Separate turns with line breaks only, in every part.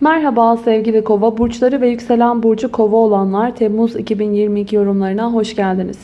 Merhaba sevgili kova burçları ve yükselen burcu kova olanlar Temmuz 2022 yorumlarına hoş geldiniz.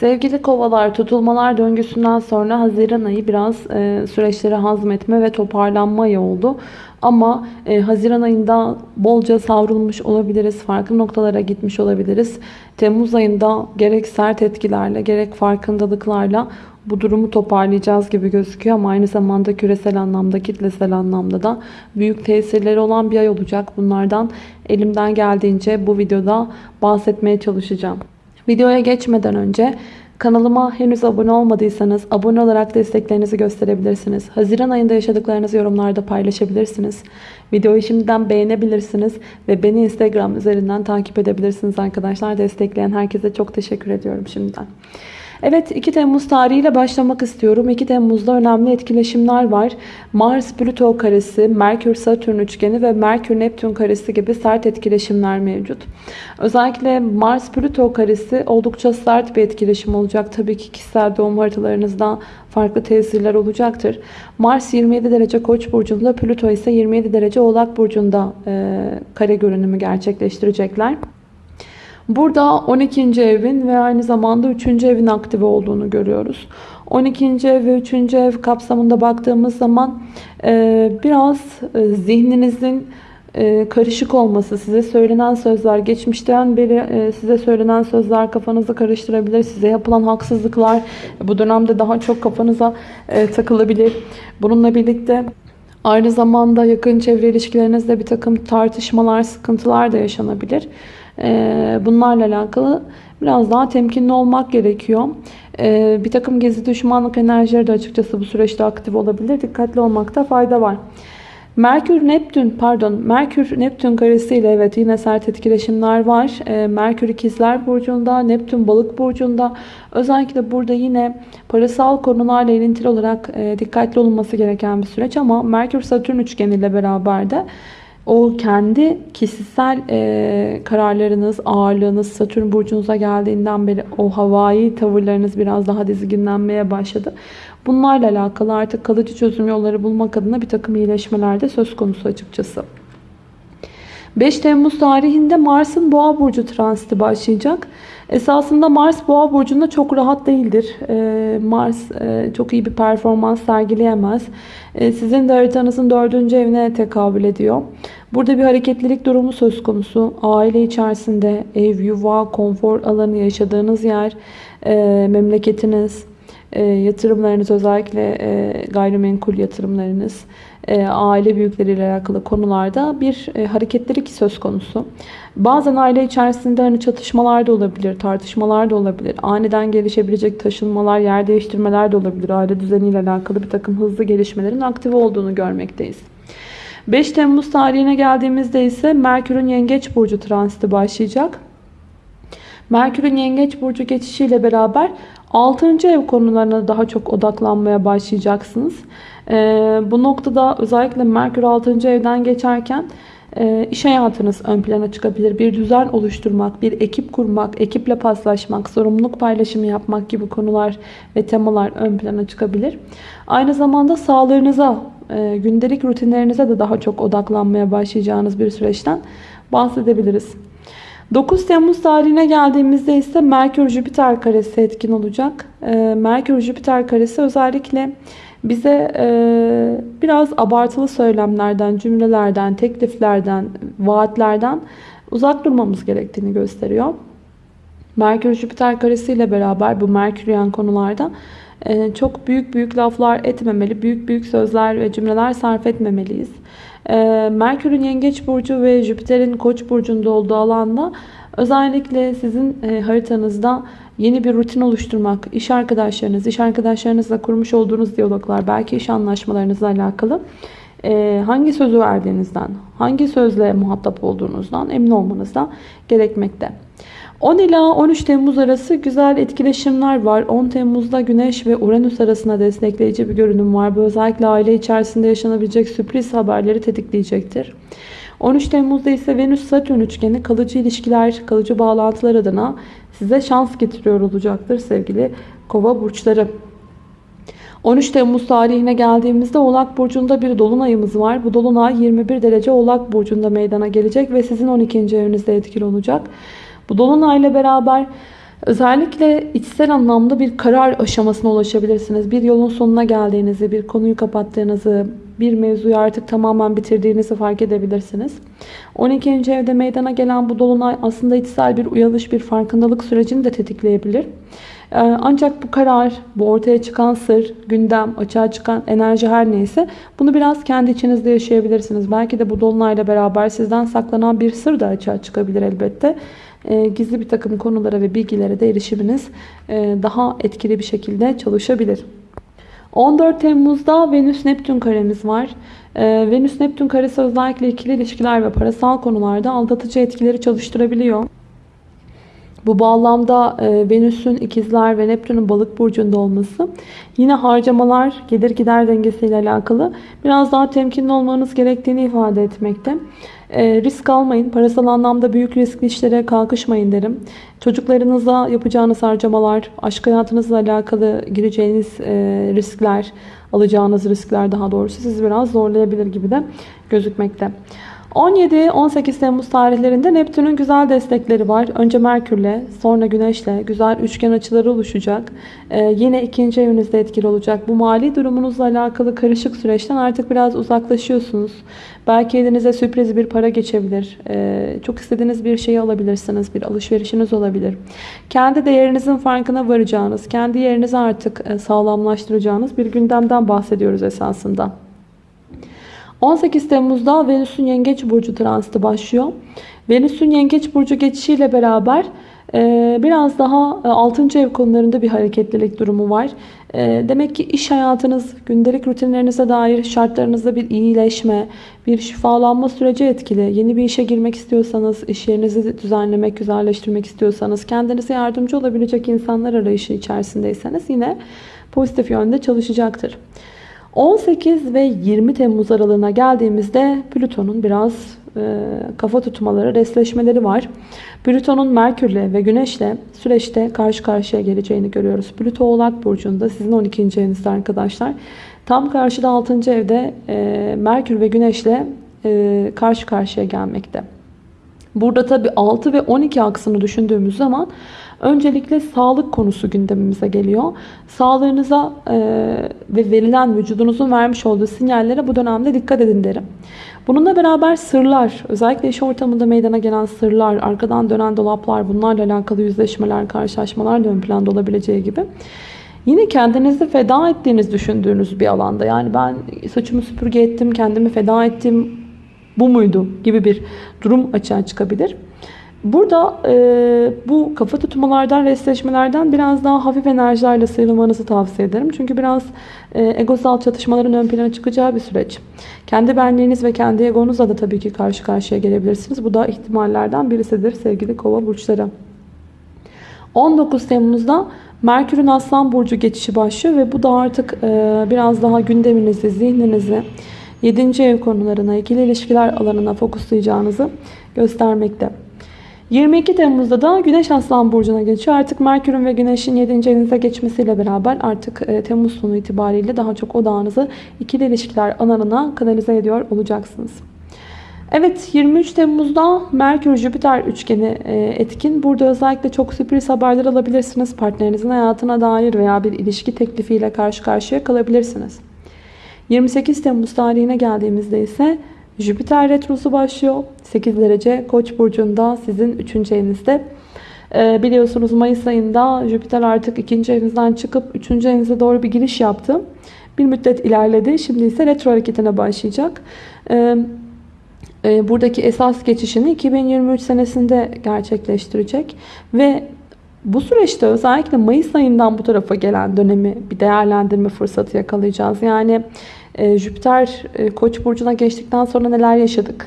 Sevgili kovalar tutulmalar döngüsünden sonra Haziran ayı biraz e, süreçleri hazmetme ve toparlanma ayı oldu. Ama e, Haziran ayında bolca savrulmuş olabiliriz, farklı noktalara gitmiş olabiliriz. Temmuz ayında gerek sert etkilerle gerek farkındalıklarla bu durumu toparlayacağız gibi gözüküyor ama aynı zamanda küresel anlamda, kitlesel anlamda da büyük tesirleri olan bir ay olacak. Bunlardan elimden geldiğince bu videoda bahsetmeye çalışacağım. Videoya geçmeden önce kanalıma henüz abone olmadıysanız abone olarak desteklerinizi gösterebilirsiniz. Haziran ayında yaşadıklarınızı yorumlarda paylaşabilirsiniz. Videoyu şimdiden beğenebilirsiniz ve beni Instagram üzerinden takip edebilirsiniz arkadaşlar. Destekleyen herkese çok teşekkür ediyorum şimdiden. Evet 2 Temmuz tarihiyle başlamak istiyorum. 2 Temmuz'da önemli etkileşimler var. Mars-Plüto karesi, Merkür-Satürn üçgeni ve Merkür-Neptün karesi gibi sert etkileşimler mevcut. Özellikle Mars-Plüto karesi oldukça sert bir etkileşim olacak. Tabii ki kişisel doğum haritalarınızda farklı tesirler olacaktır. Mars 27 derece Koç burcunda, Plüto ise 27 derece Oğlak burcunda e, kare görünümü gerçekleştirecekler. Burada 12. evin ve aynı zamanda 3. evin aktive olduğunu görüyoruz. 12. ev ve 3. ev kapsamında baktığımız zaman e, biraz e, zihninizin e, karışık olması, size söylenen sözler, geçmişten beri size söylenen sözler kafanızı karıştırabilir. Size yapılan haksızlıklar bu dönemde daha çok kafanıza takılabilir. Bununla birlikte aynı zamanda yakın çevre ilişkilerinizde bir takım tartışmalar, sıkıntılar da yaşanabilir. Ee, bunlarla alakalı biraz daha temkinli olmak gerekiyor. Ee, bir takım gezi düşmanlık enerjileri de açıkçası bu süreçte aktif olabilir. Dikkatli olmakta fayda var. Merkür Neptün pardon Merkür Neptün karesiyle evet yine sert etkileşimler var. Ee, Merkür ikizler burcunda, Neptün balık burcunda. Özellikle burada yine parasal konularla ilintili olarak e, dikkatli olunması gereken bir süreç ama Merkür Satürn üçgeniyle beraber de o kendi kişisel e, kararlarınız, ağırlığınız Satürn burcunuza geldiğinden beri o havai tavırlarınız biraz daha dizginlenmeye başladı. Bunlarla alakalı artık kalıcı çözüm yolları bulmak adına bir takım iyileşmeler de söz konusu açıkçası. 5 Temmuz tarihinde Mars'ın Boğa burcu transiti başlayacak. Esasında Mars Boğa burcunda çok rahat değildir. Ee, Mars e, çok iyi bir performans sergileyemez. Ee, sizin de haritanızın dördüncü evine tekabül ediyor. Burada bir hareketlilik durumu söz konusu. Aile içerisinde ev, yuva, konfor alanı yaşadığınız yer, e, memleketiniz, e, yatırımlarınız özellikle gayrimenkul yatırımlarınız, aile büyükleriyle alakalı konularda bir hareketlilik söz konusu. Bazen aile içerisinde hani çatışmalar da olabilir, tartışmalar da olabilir. Aniden gelişebilecek taşınmalar, yer değiştirmeler de olabilir. Aile düzeniyle alakalı bir takım hızlı gelişmelerin aktif olduğunu görmekteyiz. 5 Temmuz tarihine geldiğimizde ise Merkür'ün Yengeç Burcu transiti başlayacak. Merkür'ün Yengeç Burcu geçişiyle beraber 6. ev konularına daha çok odaklanmaya başlayacaksınız. Ee, bu noktada özellikle Merkür 6. evden geçerken e, iş hayatınız ön plana çıkabilir. Bir düzen oluşturmak, bir ekip kurmak, ekiple paslaşmak, sorumluluk paylaşımı yapmak gibi konular ve temalar ön plana çıkabilir. Aynı zamanda sağlığınıza, e, gündelik rutinlerinize de daha çok odaklanmaya başlayacağınız bir süreçten bahsedebiliriz. 9 Temmuz tarihine geldiğimizde ise Merkür-Jüpiter karesi etkin olacak. E, Merkür-Jüpiter karesi özellikle bize e, biraz abartılı söylemlerden, cümlelerden, tekliflerden, vaatlerden uzak durmamız gerektiğini gösteriyor. Merkür-Jüpiter karesi ile beraber bu Merküryen konularda e, çok büyük büyük laflar etmemeli, büyük büyük sözler ve cümleler sarf etmemeliyiz. E, Merkür'ün Yengeç Burcu ve Jüpiter'in Koç burcunda olduğu alanda özellikle sizin e, haritanızda yeni bir rutin oluşturmak, iş arkadaşlarınız, iş arkadaşlarınızla kurmuş olduğunuz diyaloglar, belki iş anlaşmalarınızla alakalı hangi sözü verdiğinizden, hangi sözle muhatap olduğunuzdan emin olmanız da gerekmekte. 10 ila 13 Temmuz arası güzel etkileşimler var. 10 Temmuz'da Güneş ve Uranüs arasında destekleyici bir görünüm var. Bu özellikle aile içerisinde yaşanabilecek sürpriz haberleri tetikleyecektir. 13 Temmuz'da ise Venüs-Satürn üçgeni kalıcı ilişkiler, kalıcı bağlantılar adına size şans getiriyor olacaktır sevgili kova burçları. 13 Temmuz tarihine geldiğimizde Oğlak Burcu'nda bir dolunayımız var. Bu dolunay 21 derece Oğlak Burcu'nda meydana gelecek ve sizin 12. evinizde etkili olacak. Bu dolunayla beraber özellikle içsel anlamda bir karar aşamasına ulaşabilirsiniz. Bir yolun sonuna geldiğinizi, bir konuyu kapattığınızı, bir mevzuyu artık tamamen bitirdiğinizi fark edebilirsiniz. 12. evde meydana gelen bu dolunay aslında içsel bir uyanış, bir farkındalık sürecini de tetikleyebilir. Ee, ancak bu karar, bu ortaya çıkan sır, gündem, açığa çıkan enerji her neyse bunu biraz kendi içinizde yaşayabilirsiniz. Belki de bu dolunayla beraber sizden saklanan bir sır da açığa çıkabilir elbette. Ee, gizli bir takım konulara ve bilgilere de erişiminiz e, daha etkili bir şekilde çalışabilir. 14 Temmuz'da Venüs-Neptün karemiz var. Ee, Venüs-Neptün karesi özellikle ikili ilişkiler ve parasal konularda aldatıcı etkileri çalıştırabiliyor. Bu bağlamda e, Venüs'ün ikizler ve Neptün'ün balık burcunda olması yine harcamalar gelir gider dengesiyle alakalı biraz daha temkinli olmanız gerektiğini ifade etmekte. E, risk almayın. Parasal anlamda büyük riskli işlere kalkışmayın derim. Çocuklarınıza yapacağınız harcamalar, aşk hayatınızla alakalı gireceğiniz e, riskler, alacağınız riskler daha doğrusu sizi biraz zorlayabilir gibi de gözükmekte. 17-18 Temmuz tarihlerinde Neptün'ün güzel destekleri var. Önce Merkür'le, sonra Güneş'le güzel üçgen açıları oluşacak. Ee, yine ikinci evinizde etkili olacak. Bu mali durumunuzla alakalı karışık süreçten artık biraz uzaklaşıyorsunuz. Belki elinize sürpriz bir para geçebilir. Ee, çok istediğiniz bir şeyi alabilirsiniz. Bir alışverişiniz olabilir. Kendi değerinizin farkına varacağınız, kendi yerinizi artık e, sağlamlaştıracağınız bir gündemden bahsediyoruz esasında. 18 Temmuz'da Venüs'ün Yengeç Burcu transiti başlıyor. Venüs'ün Yengeç Burcu geçişiyle beraber e, biraz daha 6. ev konularında bir hareketlilik durumu var. E, demek ki iş hayatınız, gündelik rutinlerinize dair şartlarınızda bir iyileşme, bir şifalanma süreci etkili. Yeni bir işe girmek istiyorsanız, iş yerinizi düzenlemek, güzelleştirmek istiyorsanız, kendinize yardımcı olabilecek insanlar arayışı içerisindeyseniz yine pozitif yönde çalışacaktır. 18 ve 20 Temmuz aralığına geldiğimizde Plüton'un biraz e, kafa tutmaları, resleşmeleri var. Plüton'un Merkür'le ve Güneş'le süreçte karşı karşıya geleceğini görüyoruz. Plüto Oğlak Burcu'nda sizin 12. evinizde arkadaşlar. Tam karşıda 6. evde e, Merkür ve Güneş'le e, karşı karşıya gelmekte. Burada tabi 6 ve 12 aksını düşündüğümüz zaman öncelikle sağlık konusu gündemimize geliyor. Sağlığınıza e, ve verilen vücudunuzun vermiş olduğu sinyallere bu dönemde dikkat edin derim. Bununla beraber sırlar, özellikle iş ortamında meydana gelen sırlar, arkadan dönen dolaplar, bunlarla alakalı yüzleşmeler, karşılaşmalar da ön planda olabileceği gibi. Yine kendinizi feda ettiğiniz düşündüğünüz bir alanda. Yani ben saçımı süpürge ettim, kendimi feda ettim, bu muydu gibi bir durum açığa çıkabilir. Burada e, bu kafa tutmalardan, restleşmelerden biraz daha hafif enerjilerle sıyrılmanızı tavsiye ederim. Çünkü biraz e, egosal çatışmaların ön plana çıkacağı bir süreç. Kendi benliğiniz ve kendi egonuzla da tabii ki karşı karşıya gelebilirsiniz. Bu da ihtimallerden birisidir sevgili kova burçları. 19 Temmuz'da Merkür'ün Aslan Burcu geçişi başlıyor ve bu da artık e, biraz daha gündeminizi, zihninizi, 7. ev konularına, ikili ilişkiler alanına fokuslayacağınızı göstermekte. 22 Temmuz'da da Güneş Aslan Burcu'na geçiyor. Artık Merkür'ün ve Güneş'in 7. evinize geçmesiyle beraber artık e, Temmuz sonu itibariyle daha çok odağınızı ikili ilişkiler alanına kanalize ediyor olacaksınız. Evet 23 Temmuz'da Merkür-Jüpiter üçgeni e, etkin. Burada özellikle çok sürpriz haberler alabilirsiniz. Partnerinizin hayatına dair veya bir ilişki teklifiyle karşı karşıya kalabilirsiniz. 28 Temmuz tarihine geldiğimizde ise Jüpiter retrosu başlıyor. 8 derece Koç burcunda sizin 3. evinizde. Ee, biliyorsunuz Mayıs ayında Jüpiter artık 2. evinizden çıkıp 3. evinize doğru bir giriş yaptı. Bir müddet ilerledi. Şimdi ise retro hareketine başlayacak. Ee, e, buradaki esas geçişini 2023 senesinde gerçekleştirecek. Ve bu süreçte özellikle Mayıs ayından bu tarafa gelen dönemi bir değerlendirme fırsatı yakalayacağız. Yani e, Jüpiter e, Koç burcuna geçtikten sonra neler yaşadık?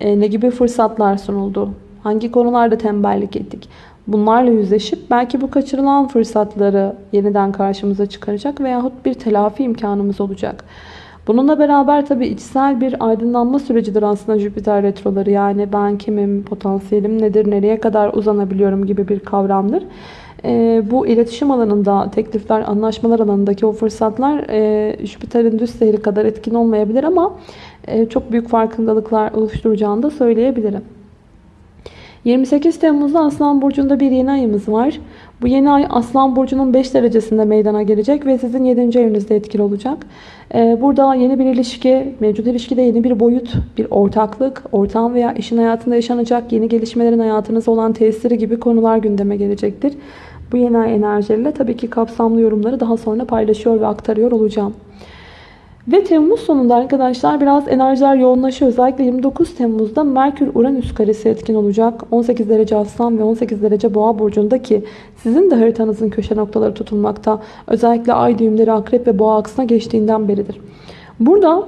E, ne gibi fırsatlar sunuldu? Hangi konularda tembellik ettik? Bunlarla yüzleşip belki bu kaçırılan fırsatları yeniden karşımıza çıkaracak veyahut bir telafi imkanımız olacak. Bununla beraber tabii içsel bir aydınlanma sürecidir aslında Jüpiter retroları. Yani ben kimim, potansiyelim nedir, nereye kadar uzanabiliyorum gibi bir kavramdır. E, bu iletişim alanında teklifler, anlaşmalar alanındaki o fırsatlar e, Jüpiter'in düz seyri kadar etkin olmayabilir ama e, çok büyük farkındalıklar oluşturacağını da söyleyebilirim. 28 Temmuz'da Aslan Burcu'nda bir yeni ayımız var. Bu yeni ay Aslan Burcu'nun 5 derecesinde meydana gelecek ve sizin 7. evinizde etkili olacak. Ee, burada yeni bir ilişki, mevcut ilişkide yeni bir boyut, bir ortaklık, ortağın veya eşin hayatında yaşanacak yeni gelişmelerin hayatınızda olan tesiri gibi konular gündeme gelecektir. Bu yeni ay enerjileriyle tabii ki kapsamlı yorumları daha sonra paylaşıyor ve aktarıyor olacağım. Ve Temmuz sonunda arkadaşlar biraz enerjiler yoğunlaşıyor. Özellikle 29 Temmuz'da Merkür-Uranüs karesi etkin olacak. 18 derece Aslan ve 18 derece Boğa burcundaki sizin de haritanızın köşe noktaları tutulmakta. Özellikle ay düğümleri Akrep ve Boğa aksına geçtiğinden beridir. Burada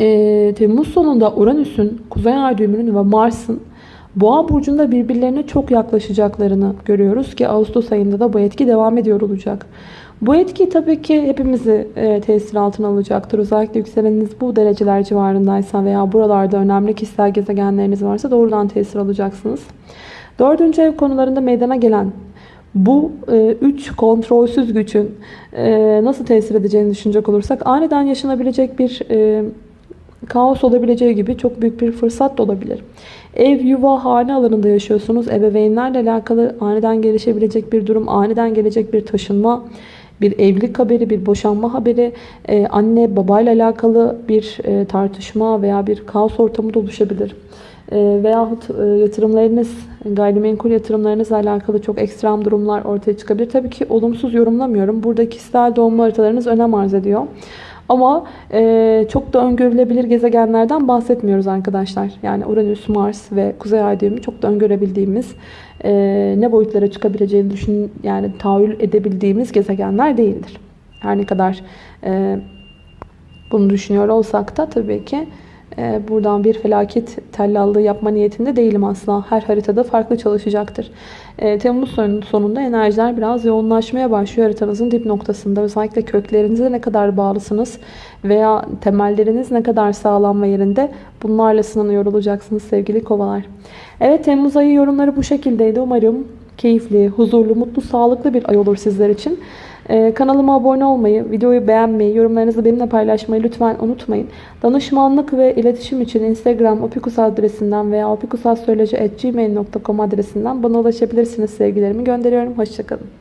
e, Temmuz sonunda Uranüs'ün, Kuzey Ay düğümünün ve Mars'ın Boğa burcunda birbirlerine çok yaklaşacaklarını görüyoruz ki Ağustos ayında da bu etki devam ediyor olacak. Bu etki tabii ki hepimizi e, tesir altına alacaktır. Özellikle yükseleniniz bu dereceler civarındaysa veya buralarda önemli kişisel gezegenleriniz varsa doğrudan tesir alacaksınız. Dördüncü ev konularında meydana gelen bu e, üç kontrolsüz gücün e, nasıl tesir edeceğini düşünecek olursak aniden yaşanabilecek bir e, kaos olabileceği gibi çok büyük bir fırsat da olabilir. Ev, yuva, hane alanında yaşıyorsunuz. Ebeveynlerle alakalı aniden gelişebilecek bir durum, aniden gelecek bir taşınma, bir evlilik haberi, bir boşanma haberi, e, anne babayla alakalı bir e, tartışma veya bir kaos ortamı da oluşabilir. E, veyahut e, yatırımlarınız, gayrimenkul yatırımlarınızla alakalı çok ekstrem durumlar ortaya çıkabilir. Tabii ki olumsuz yorumlamıyorum. Burada kişisel doğum haritalarınız önem arz ediyor. Ama e, çok da öngörülebilir gezegenlerden bahsetmiyoruz arkadaşlar. Yani Uranüs, Mars ve Kuzey Ay düğümü çok da öngörebildiğimiz, e, ne boyutlara çıkabileceğini düşün, yani tahayyül edebildiğimiz gezegenler değildir. Her ne kadar e, bunu düşünüyor olsak da tabii ki buradan bir felaket tellallığı yapma niyetinde değilim asla. Her haritada farklı çalışacaktır. Ee, Temmuz sonunda enerjiler biraz yoğunlaşmaya başlıyor haritanızın dip noktasında. Özellikle köklerinize ne kadar bağlısınız veya temelleriniz ne kadar sağlam ve yerinde bunlarla sınanıyor olacaksınız sevgili kovalar. Evet Temmuz ayı yorumları bu şekildeydi. Umarım keyifli, huzurlu, mutlu, sağlıklı bir ay olur sizler için. Ee, kanalıma abone olmayı, videoyu beğenmeyi, yorumlarınızı benimle paylaşmayı lütfen unutmayın. Danışmanlık ve iletişim için Instagram opikus adresinden veya opikusastroloji.gmail.com adresinden bana ulaşabilirsiniz. Sevgilerimi gönderiyorum. Hoşçakalın.